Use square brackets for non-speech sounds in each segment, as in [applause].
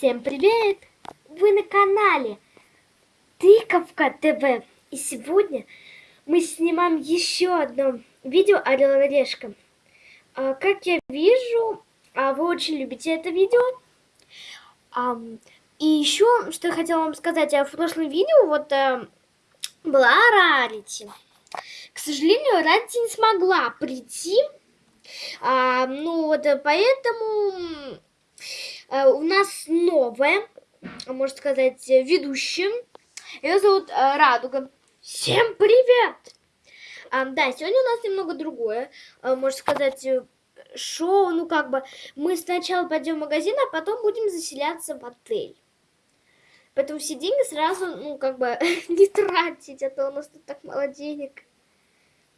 Всем привет! Вы на канале Тыковка ТВ. И сегодня мы снимаем еще одно видео Орел и Решка. А, как я вижу, а, вы очень любите это видео. А, и еще, что я хотела вам сказать, а в прошлом видео вот а, была Рарити. К сожалению, Рарити не смогла прийти. А, ну вот поэтому а, у нас новая, можно сказать, ведущая. Ее зовут а, Радуга. Всем привет! А, да, сегодня у нас немного другое, а, можно сказать, э, шоу. Ну, как бы, мы сначала пойдем в магазин, а потом будем заселяться в отель. Поэтому все деньги сразу, ну, как бы, [laughs] не тратить, а то у нас тут так мало денег.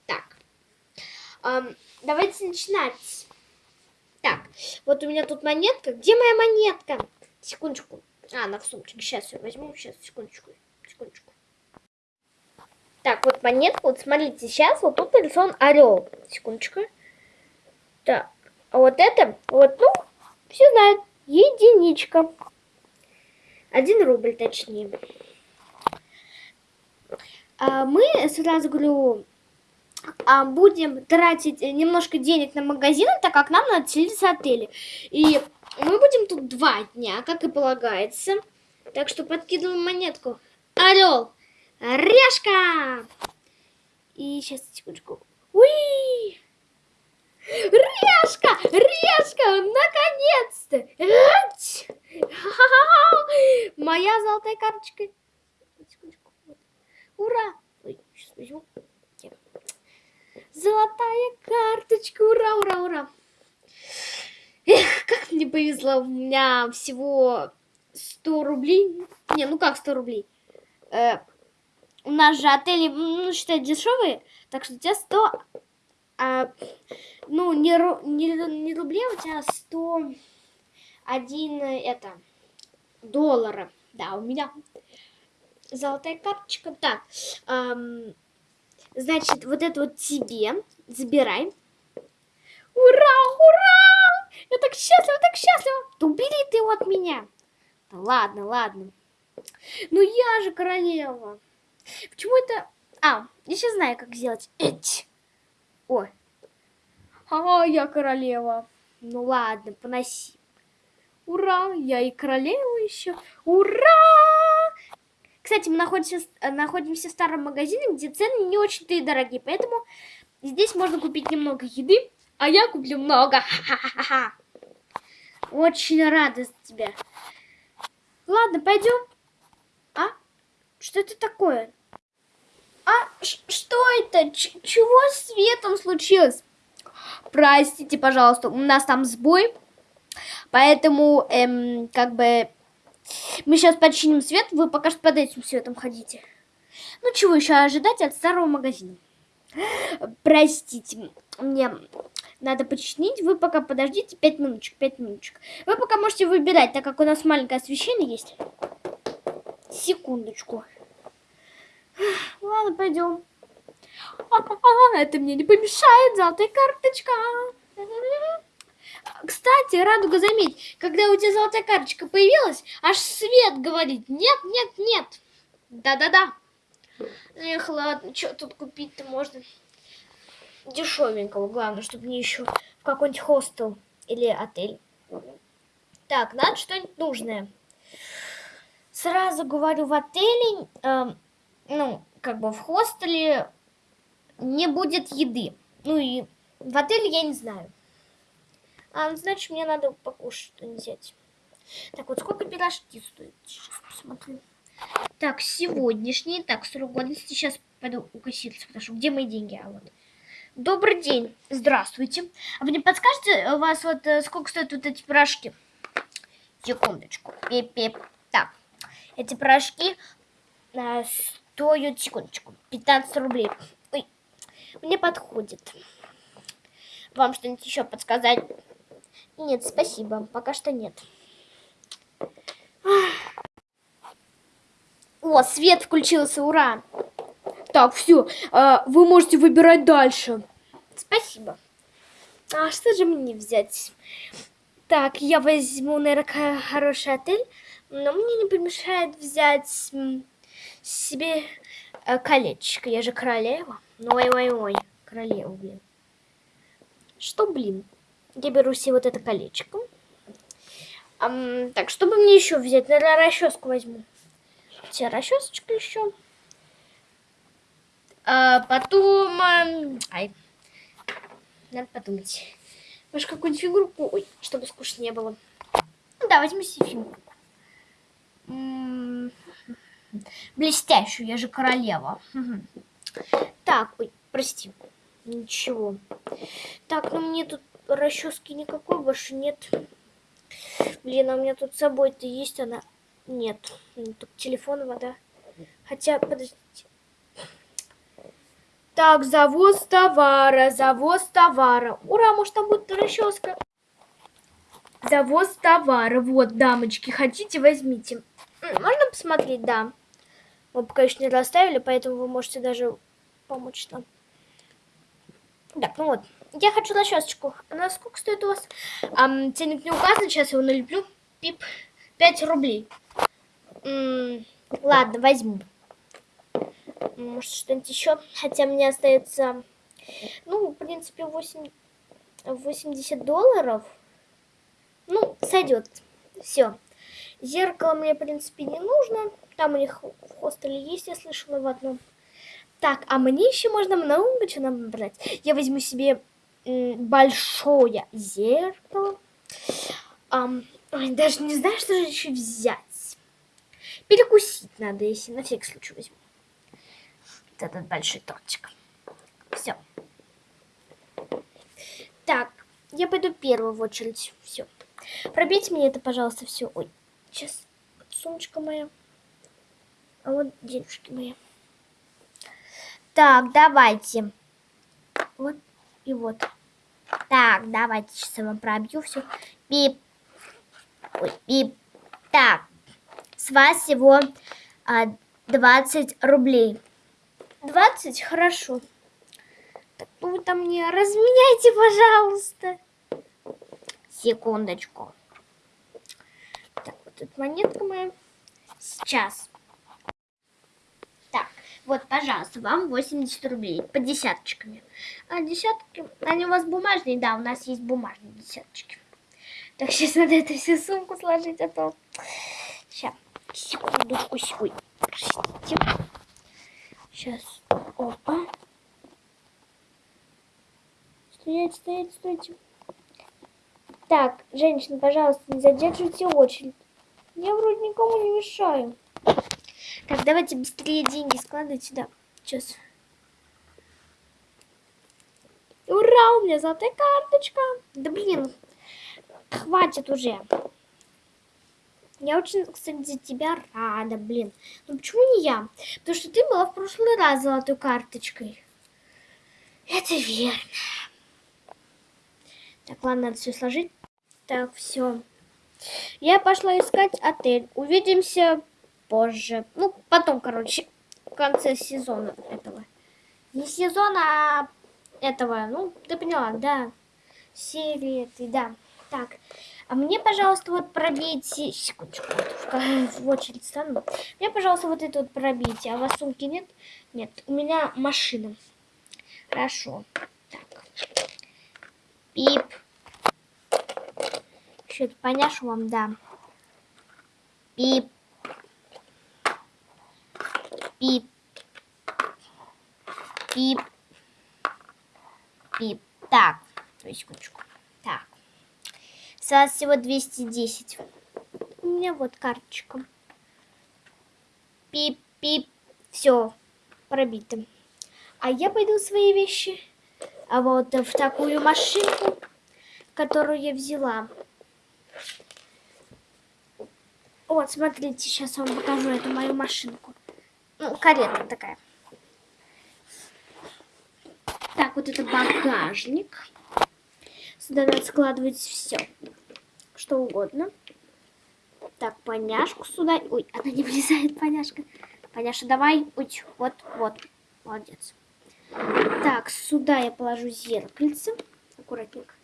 Так, эм, давайте начинать. Так, вот у меня тут монетка. Где моя монетка? Секундочку. А, она в сумочке. Сейчас ее возьму. Сейчас, секундочку. Секундочку. Так, вот монетка. Вот смотрите, сейчас вот тут нарисован орел. Секундочку. Так, а вот это, вот, ну, все знают. Единичка. Один рубль, точнее. А мы сразу говорю, а, будем тратить немножко денег на магазин, так как нам надо селиться в отеле. И мы будем тут два дня, как и полагается. Так что подкидываем монетку. Орел, решка. И сейчас, секундочку. Уи! Решка! Решка! Наконец-то! Моя золотая карточка. Ура! Ой, сейчас возьму. Золотая карточка, ура, ура, ура. Эх, как мне повезло, у меня всего 100 рублей. Не, ну как 100 рублей? Э, у нас же отели, ну, считай, дешевые, так что у тебя 100, а, ну, не, не, не рублей, у тебя 101, это, доллара. Да, у меня золотая карточка. Так, эм, Значит, вот это вот тебе. Забирай. Ура, ура! Я так счастлива, так счастлива. Да убери ты его от меня. Да ладно, ладно. Ну я же королева. Почему это... А, я сейчас знаю, как сделать. Эть. Ой. А, я королева. Ну ладно, поноси. Ура, я и королева еще. Ура! Кстати, мы находимся, э, находимся в старом магазине, где цены не очень-то и дорогие, поэтому здесь можно купить немного еды, а я куплю много. Очень рада за тебя. Ладно, пойдем. А? Что это такое? А что это? Ч чего с светом случилось? Простите, пожалуйста, у нас там сбой. Поэтому, эм, как бы, мы сейчас починим свет, вы пока что под этим светом ходите. Ну, чего еще ожидать от старого магазина? Простите, мне надо починить. Вы пока подождите 5 минуточек, 5 минуточек. Вы пока можете выбирать, так как у нас маленькое освещение есть. Секундочку. Ладно, пойдем. это мне не помешает, золотая карточка. Кстати, Радуга, заметь, когда у тебя золотая карточка появилась, аж свет говорит, нет, нет, нет. Да-да-да. Эх, ладно, что тут купить-то можно? Дешевенького, главное, чтобы не еще в какой-нибудь хостел или отель. Так, надо что-нибудь нужное. Сразу говорю, в отеле, э, ну, как бы в хостеле не будет еды. Ну и в отеле я не знаю. А, значит, мне надо покушать что-нибудь взять. Так, вот сколько пирожки стоят? Сейчас посмотрю. Так, сегодняшний. Так, срок годности. Сейчас пойду у кассирца спрошу, где мои деньги. А вот. Добрый день. Здравствуйте. А вы не подскажете, у вас вот э, сколько стоят вот эти пирожки? Секундочку. Пип-пип. Так, эти пирожки а, стоят, секундочку, 15 рублей. Ой, мне подходит. Вам что-нибудь еще подсказать? Нет, спасибо. Пока что нет. О, свет включился, ура! Так, все, а, вы можете выбирать дальше. Спасибо. А что же мне взять? Так, я возьму, наверное, хороший отель, но мне не помешает взять себе э, колечко. Я же королева. Ой-ой-ой, королева, блин. Что, блин? Я беру себе вот это колечко. Um, так, чтобы мне еще взять? Наверное, расческу возьму. Все, расчесочка еще. А потом... Ай. Надо подумать. Может, какую-нибудь фигурку? Ой, чтобы скучно не было. Да, возьми себе фигурку. Блестящую, я же королева. Так, ой, прости. Ничего. Так, ну мне тут расчески никакой больше нет. Блин, а у меня тут с собой-то есть она? Нет. Тут телефон, вода. Хотя, подождите. Так, завоз товара, завоз товара. Ура, может там будет расческа. Завоз товара. Вот, дамочки, хотите, возьмите. Можно посмотреть? Да. Мы пока еще не расставили, поэтому вы можете даже помочь нам. Так, ну вот. Я хочу расчесочку. Она сколько стоит у вас? Ам, ценник не указан, сейчас его налеплю. Пип. 5 рублей. -м, ладно, возьму. Может, что-нибудь еще? Хотя мне остается, ну, в принципе, 8, 80 долларов. Ну, сойдет. Все. Зеркало мне, в принципе, не нужно. Там у них в хостеле есть, я слышала в одном. Так, а мне еще можно много чего набрать. Я возьму себе большое зеркало. Ой, даже не знаю, что же еще взять. Перекусить надо, если на всякий случай возьму. Вот этот большой тортик. Все. Так, я пойду первую в очередь. Все. Пробейте мне это, пожалуйста, все. Ой, сейчас сумочка моя. А вот денежки мои. Так, давайте. Вот и вот. Так, давайте сейчас я вам пробью все. Бип. Ой, бип. Так, с вас всего а, 20 рублей. 20? Хорошо. Так, ну там мне разменяйте, пожалуйста. Секундочку. Так, вот тут монетка моя. Сейчас. Вот, пожалуйста, вам 80 рублей по десяточками. А десятки, они у вас бумажные? Да, у нас есть бумажные десяточки. Так, сейчас надо это всю сумку сложить, а то... Сейчас, секундочку, ой, простите. Сейчас, опа. Стоять, стоять, стойте. Так, женщина, пожалуйста, не задерживайте очередь. Я вроде никому не мешаю. Так, давайте быстрее деньги складывать сюда. Сейчас. Ура, у меня золотая карточка. Да блин, хватит уже. Я очень, кстати, за тебя рада, блин. Ну почему не я? Потому что ты была в прошлый раз золотой карточкой. Это верно. Так, ладно, надо все сложить. Так, все. Я пошла искать отель. Увидимся позже. Ну, потом, короче, в конце сезона этого. Не сезона, а этого. Ну, ты поняла, да. Серии этой, да. Так, а мне, пожалуйста, вот пробейте... Секундочку, в, в очередь стану. Мне, пожалуйста, вот это вот пробейте. А у вас сумки нет? Нет, у меня машина. Хорошо. Так. Пип. Это поняшу вам, да. Пип. Пип. Пип. Пип. Так, секундочку. Так. С вас всего 210. У меня вот карточка. Пип-пип. Все, пробито. А я пойду свои вещи. А вот в такую машинку, которую я взяла. Вот, смотрите, сейчас вам покажу эту мою машинку. Ну, карета такая. Так, вот это багажник. Сюда надо складывать все, что угодно. Так, поняшку сюда. Ой, она не влезает, поняшка. Поняша, давай. Ой, вот, вот. Молодец. Так, сюда я положу зеркальце. Аккуратненько.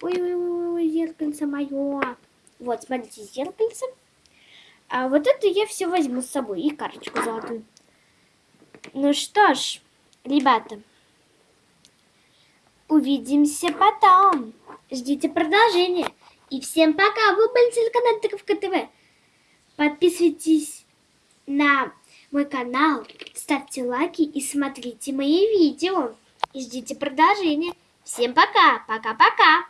Ой-ой-ой, зеркальце мое. Вот, смотрите, зеркальце. А вот это я все возьму с собой и карточку золотую. Ну что ж, ребята, увидимся потом. Ждите продолжения. И всем пока. Вы были телеканал Тыковка ТВ. Подписывайтесь на мой канал, ставьте лайки и смотрите мои видео. И ждите продолжения. Всем пока. Пока-пока.